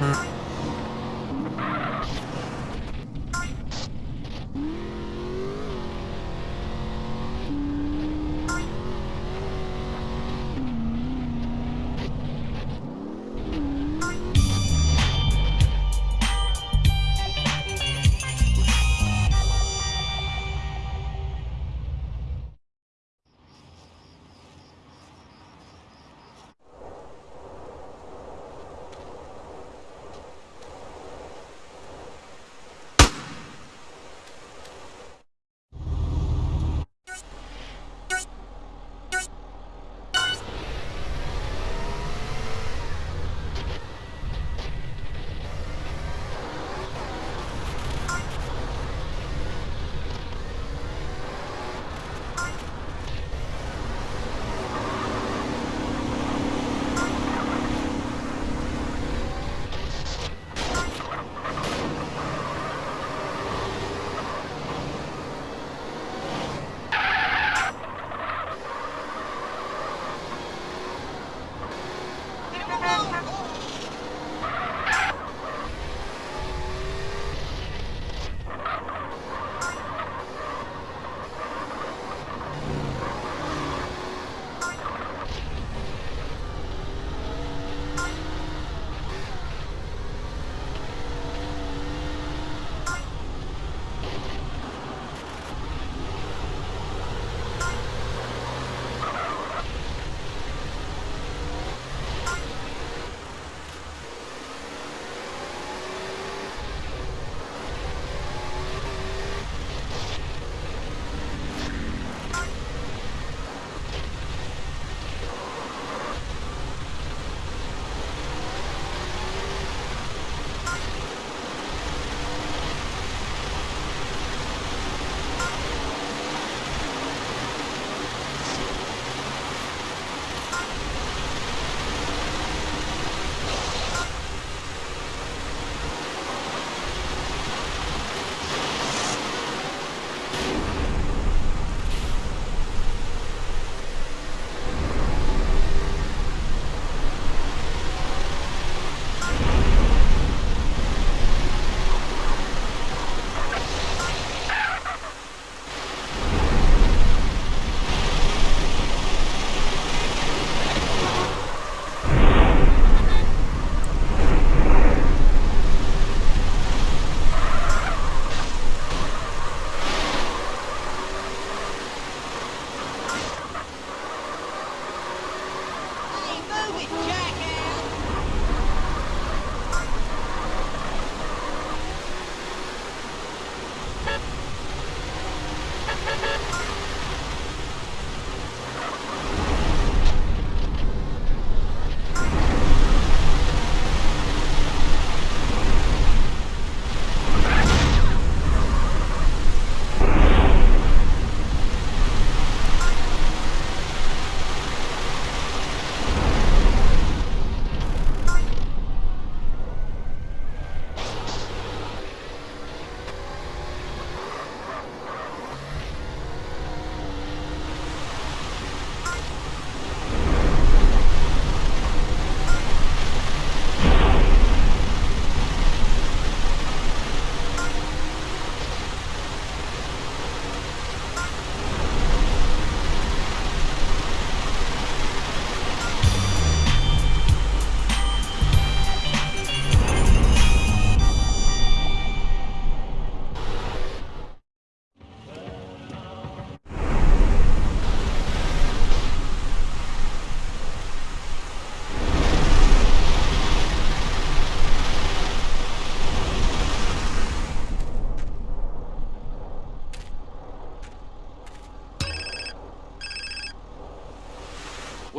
Mm-hmm.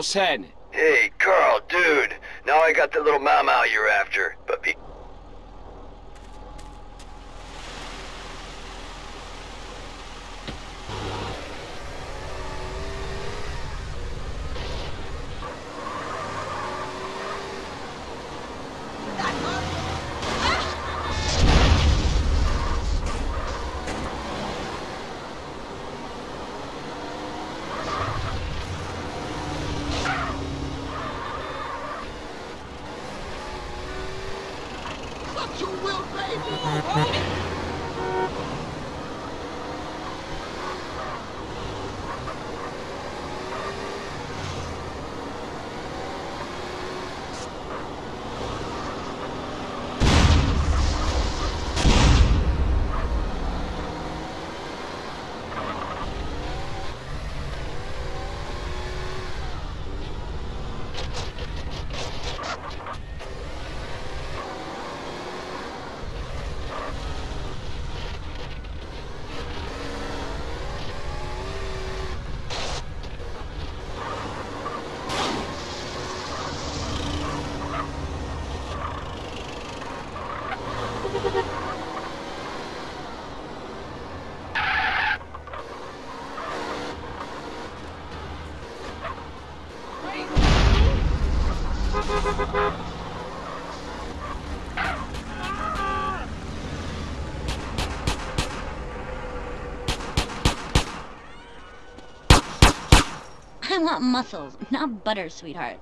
What's happening? Hey, Carl, dude. Now I got the little mama you're after, but be Not butter, sweetheart.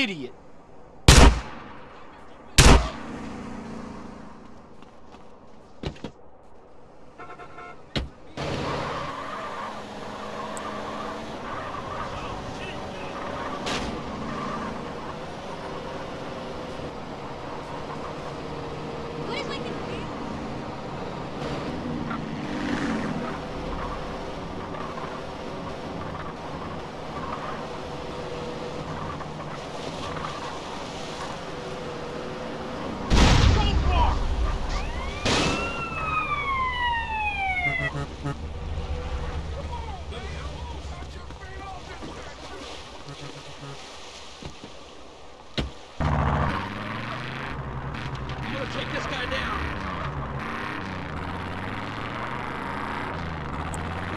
Idiot.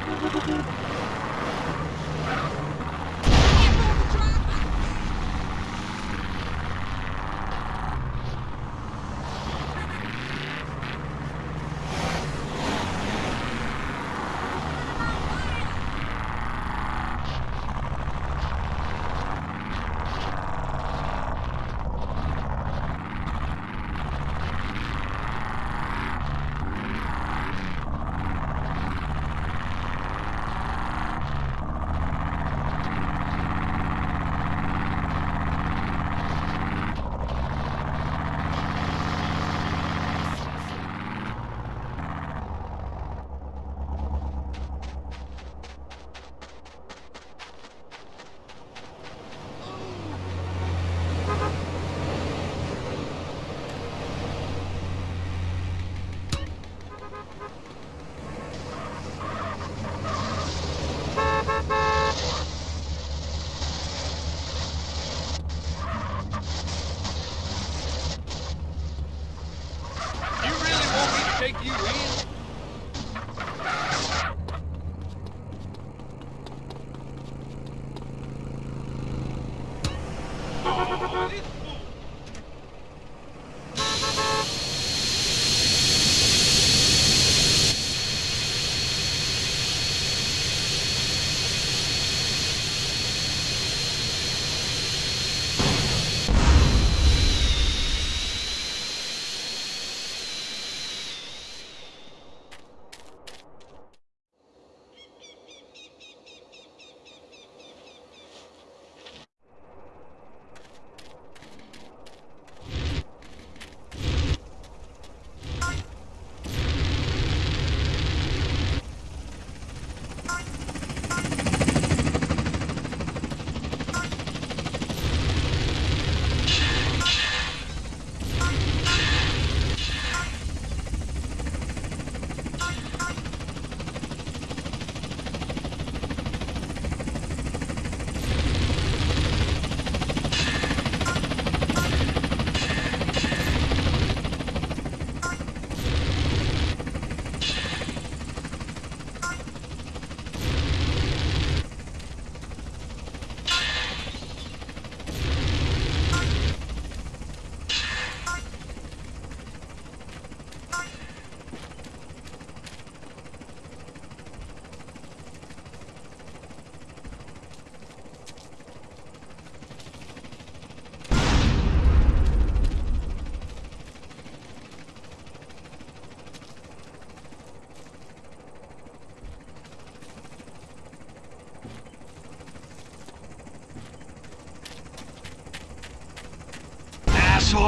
ハハハハ。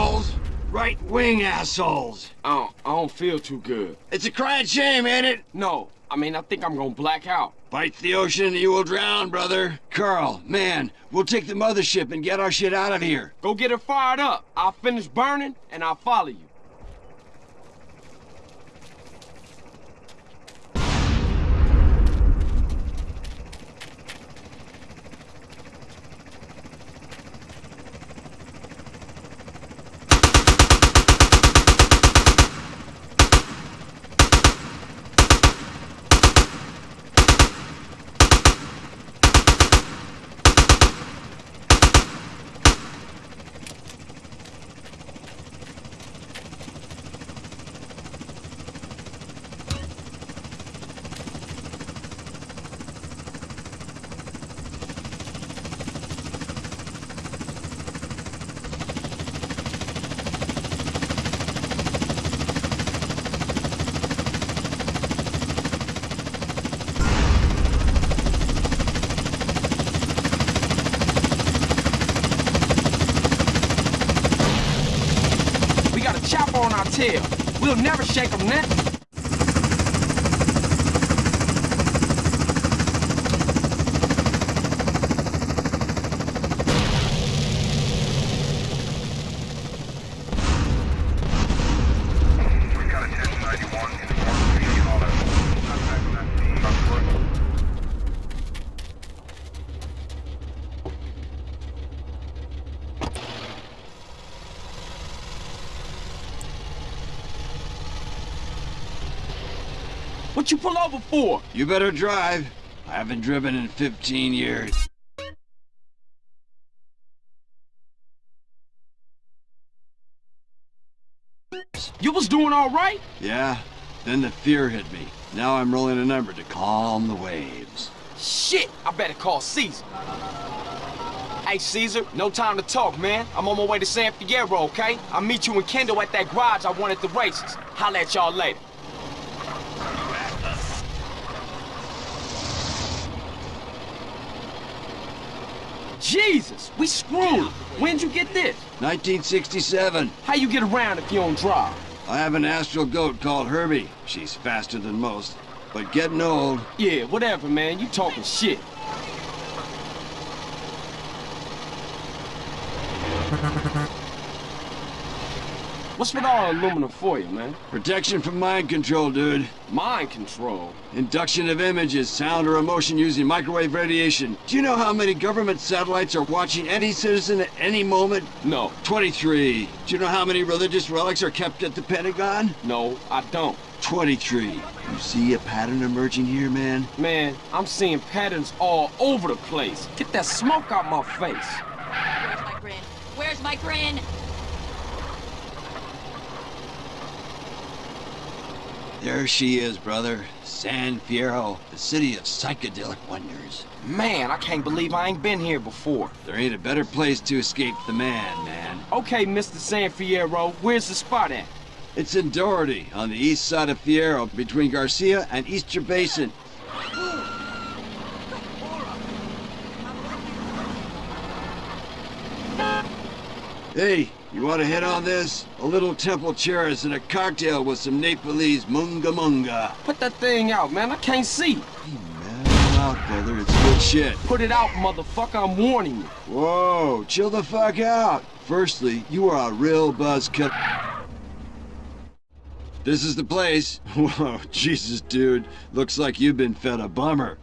Assholes! Right wing assholes! I don't, I don't feel too good. It's a crying shame, ain't it? No, I mean, I think I'm gonna black out. Fight the ocean and you will drown, brother. Carl, man, we'll take the mothership and get our shit out of here. Go get her fired up. I'll finish burning, and I'll follow you. We got a chopper on our tail. We'll never shake them now. We got a 1091 in the North Hollow. Contact that team on foot. What you pull over for? You better drive. I haven't driven in 15 years. You was doing all right? Yeah, then the fear hit me. Now I'm rolling a number to calm the waves. Shit, I better call Cesar. Hey, Cesar, no time to talk, man. I'm on my way to San Fierro, okay? I'll meet you and Kendl at that garage I won at the races. Holla at y'all later. Jesus, we screwed. When'd you get this? 1967. How you get around if you don't drive? I have an astral goat called Herbie. She's faster than most, but getting old. Yeah, whatever, man. You talking shit. What's with all the aluminum for you, man? Protection from mind control, dude. Mind control. Induction of images, sound or emotion using microwave radiation. Do you know how many government satellites are watching any citizen at any moment? No, 23. Do you know how many religious relics are kept at the Pentagon? no, I don't. 23. You see a pattern emerging here, man? Man, I'm seeing patterns all over the place. Get that smoke out my face. Where's my grin? Where's my grin? There she is, brother. San Fierro, the city of psychedelic wonders. Man, I can't believe I ain't been here before. There ain't a better place to escape the man, man. Okay, Mr. San Fierro, where's the spot at? It's in Doherty, on the east side of Fierro, between Garcia and Easter Basin. Hey, you want to hit on this? A little temple chairs and a cocktail with some Nepalese munga munga. Put that thing out, man. I can't see. Man, out, brother. It's good shit. Put it out, motherfucker. I'm warning you. Whoa, chill the fuck out. Firstly, you are a real buzzkill. This is the place. Whoa, Jesus, dude. Looks like you've been fed a bummer.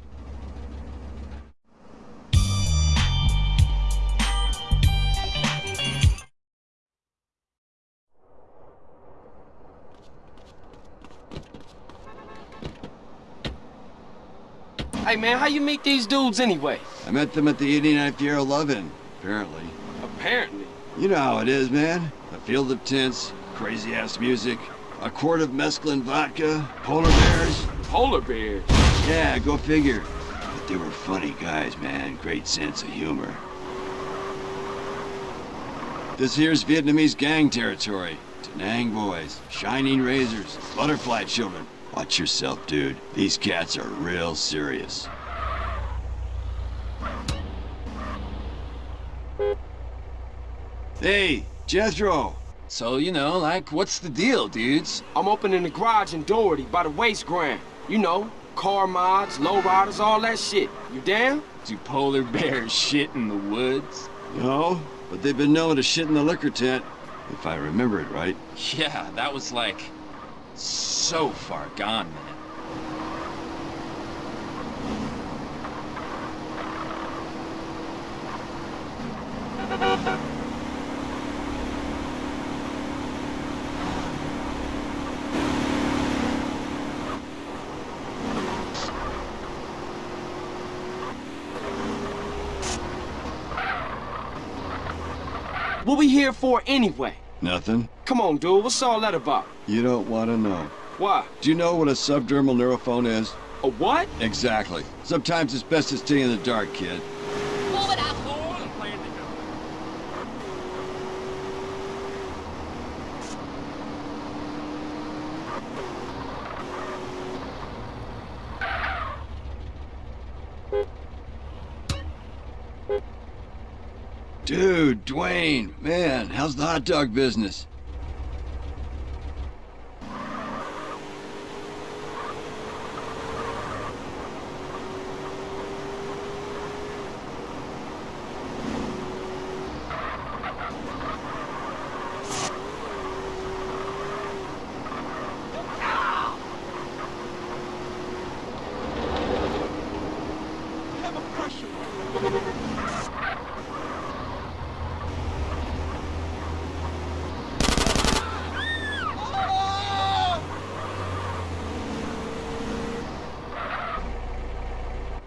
Hey, man, how you meet these dudes anyway? I met them at the 89th Year of Lovin', apparently. Apparently. You know how it is, man. A field of tents, crazy-ass music, a quart of mescaline vodka, polar bears. Polar bears. Yeah, go figure. But they were funny guys, man. Great sense of humor. This here's Vietnamese gang territory. Da Nang boys, shining razors, butterfly children. Watch yourself, dude. These cats are real serious. Hey, Jethro. So, you know, like, what's the deal, dudes? I'm opening the garage in Doherty by the waste ground. You know, car mods, lowriders, all that shit. You down? Do polar bears shit in the woods? No, but they've been known to shit in the liquor tent, if I remember it right. Yeah, that was like so far gone, man. What we here for anyway? Nothing? Come on, dude. What's all that about? You don't want to know. Why? Do you know what a subdermal neurophone is? A what? Exactly. Sometimes it's best to stay in the dark, kid. Move it, asshole! Dude, Dwaine, man, how's the hot dog business?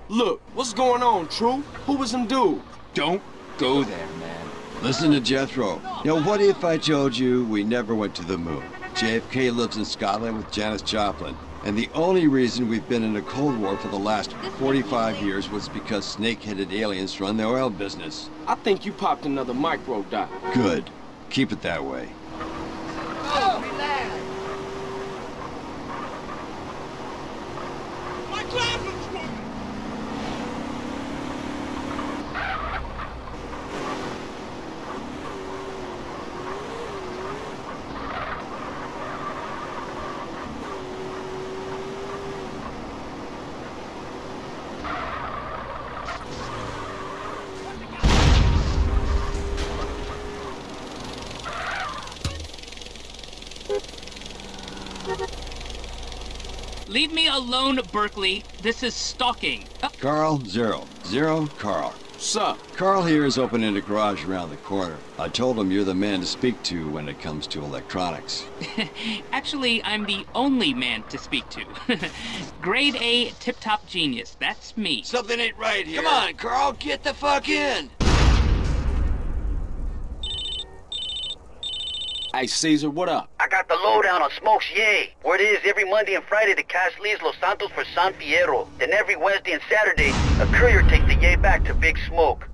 Look, what's going on, True? Who was them dudes? Don't go there, man. Listen to Jethro. Now, what if I told you we never went to the moon? JFK lives in Scotland with Janis Joplin. And the only reason we've been in a Cold War for the last 45 years was because snake-headed aliens run the oil business. I think you popped another micro dot. Good. Keep it that way. Berkley. This is stalking. Uh, Carl, zero. Zero, Carl. What's up? Carl here is opening a garage around the corner. I told him you're the man to speak to when it comes to electronics. Actually, I'm the only man to speak to. Grade A tip-top genius. That's me. Something ain't right here. Come on, Carl, get the fuck in. Hey, Cesar, what up? I got the lowdown on Smokes Yay. Word is every Monday and Friday the cash leaves Los Santos for San Fierro. Then every Wednesday and Saturday, a courier takes the Yay back to Big Smoke.